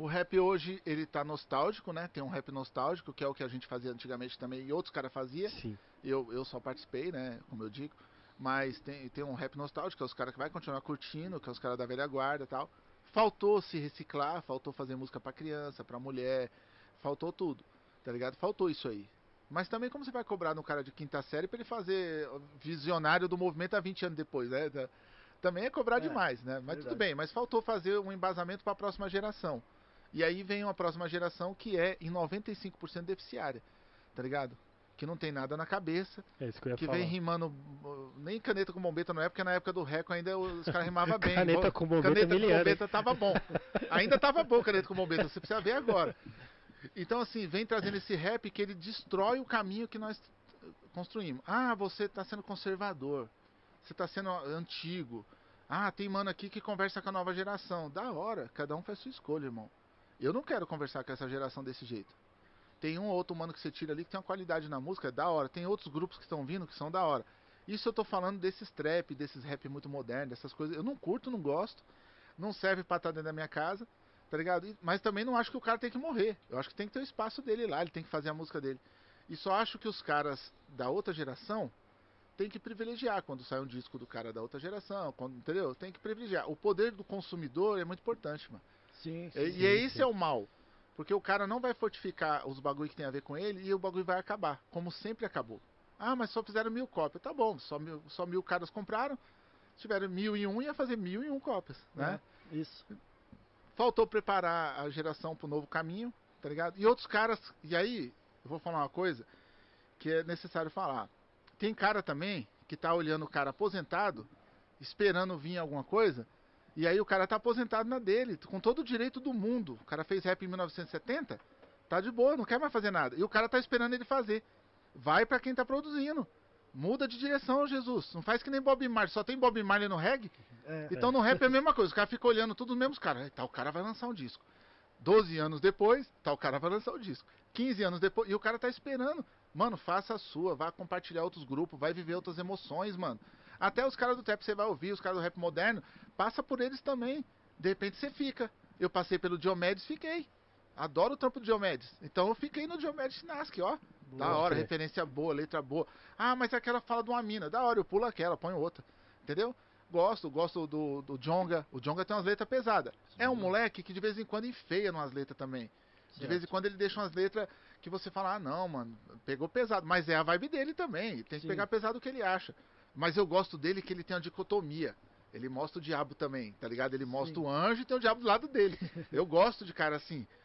O rap hoje, ele tá nostálgico, né? Tem um rap nostálgico, que é o que a gente fazia antigamente também, e outros caras faziam. Sim. Eu, eu só participei, né? Como eu digo. Mas tem, tem um rap nostálgico, que é os caras que vai continuar curtindo, que é os caras da velha guarda e tal. Faltou se reciclar, faltou fazer música pra criança, pra mulher, faltou tudo, tá ligado? Faltou isso aí. Mas também como você vai cobrar no cara de quinta série pra ele fazer visionário do movimento há 20 anos depois, né? Também é cobrar É, demais, né? Mas verdade. tudo bem, mas faltou fazer um embasamento pra próxima geração. E aí vem uma próxima geração que é em 95% deficiária, tá ligado? Que não tem nada na cabeça, É isso que eu ia que vem rimando, nem caneta com bombeta não é, porque na época do Reco ainda os caras rimavam bem. Caneta com bombeta Caneta com miliano, bombeta tava bom. Ainda tava bom caneta com bombeta, você precisa ver agora. Então assim, vem trazendo esse rap que ele destrói o caminho que nós construímos. Ah, você tá sendo conservador. Você tá sendo antigo. Ah, tem mano aqui que conversa com a nova geração. Da hora, cada um faz sua escolha, irmão. Eu não quero conversar com essa geração desse jeito. Tem um ou outro mano que você tira ali que tem uma qualidade na música, é da hora. Tem outros grupos que estão vindo que são da hora. Isso eu tô falando desses trap, desses rap muito modernos, dessas coisas. Eu não curto, não gosto. Não serve pra estar dentro da minha casa, tá ligado? Mas também não acho que o cara tem que morrer. Eu acho que tem que ter o espaço dele lá, ele tem que fazer a música dele. E só acho que os caras da outra geração tem que privilegiar quando sai um disco do cara da outra geração, quando, entendeu? Tem que privilegiar. O poder do consumidor é muito importante, mano. Sim, sim. E, e é esse é o mal. Porque o cara não vai fortificar os bagulho que tem a ver com ele e o bagulho vai acabar, como sempre acabou. Ah, mas só fizeram mil cópias. Tá bom, só mil, só mil caras compraram. Se tiveram mil e um, ia fazer mil e um cópias, né? É, isso. Faltou preparar a geração pro novo caminho, tá ligado? E outros caras, e aí, eu vou falar uma coisa que é necessário falar. Tem cara também que tá olhando o cara aposentado, esperando vir alguma coisa, e aí o cara tá aposentado na dele, com todo o direito do mundo. O cara fez rap em 1970, tá de boa, não quer mais fazer nada. E o cara tá esperando ele fazer. Vai pra quem tá produzindo. Muda de direção, Jesus. Não faz que nem Bob Marley. Só tem Bob Marley no reggae? É, Então no rap é a mesma coisa, os caras ficam olhando todos os mesmos caras. Aí, Tal cara vai lançar um disco. 12 anos depois, tal cara vai lançar o disco. 15 anos depois, e o cara tá esperando. Mano, faça a sua, vá compartilhar outros grupos, vai viver outras emoções, mano. Até os caras do trap você vai ouvir, os caras do rap moderno, passa por eles também. De repente você fica. Eu passei pelo Diomedes, fiquei. Adoro o trampo do Diomedes. Então eu fiquei no Diomedes Nask, ó. Da Boa, hora, fé. referência boa, letra boa. Ah, mas aquela fala de uma mina. Da hora, eu pulo aquela, ponho outra. Entendeu? Gosto, gosto do, do Jonga. O Jonga tem umas letras pesadas. É um moleque que de vez em quando enfeia umas letras também. De vez em quando ele deixa umas letras que você fala, ah não, mano, pegou pesado. Mas é a vibe dele também. Tem que Sim. pegar pesado o que ele acha. Mas eu gosto dele que ele tem uma dicotomia. Ele mostra o diabo também, tá ligado? Ele mostra Sim. o anjo e tem o diabo do lado dele. Eu gosto de cara assim.